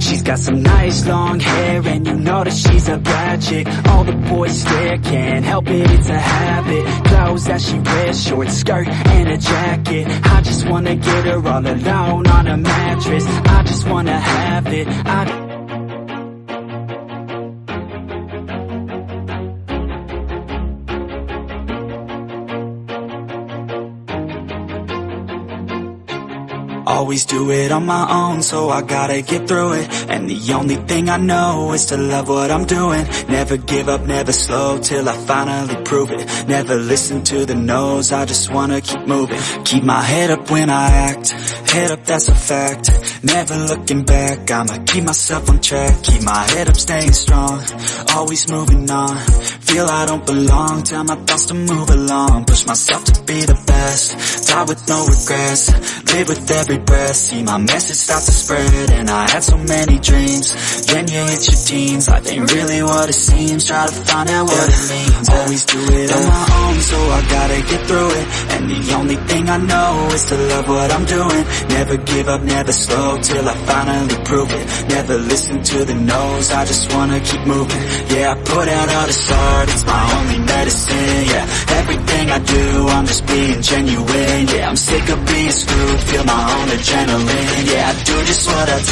She's got some nice long hair and you know that she's a bad chick. All the boys stare, can't help it, it's a habit. Clothes that she wears, short skirt and a jacket. I just wanna get her all alone on a mattress. I just wanna have it, I Always do it on my own, so I gotta get through it. And the only thing I know is to love what I'm doing. Never give up, never slow, till I finally prove it. Never listen to the no's, I just wanna keep moving. Keep my head up when I act, head up that's a fact. Never looking back, I'ma keep myself on track. Keep my head up, staying strong, always moving on. Feel I don't belong, tell my thoughts to move along. Push myself to be the best, die with no regrets. Live with every breath See my message start to spread. And I had so many dreams Then you hit your teens Life ain't really what it seems. Try to find out what it means. Always do it on my own So I gotta get through it. And the only thing I know Is to love what I'm doing. Never give up, never slow Till I finally prove it. Never listen to the no's I just wanna keep moving. Yeah, I put out all the art It's my only medicine, yeah. Everything I do I'm just being genuine Yeah, I'm sick of being screwed Feel my own adrenaline Yeah, I do just what I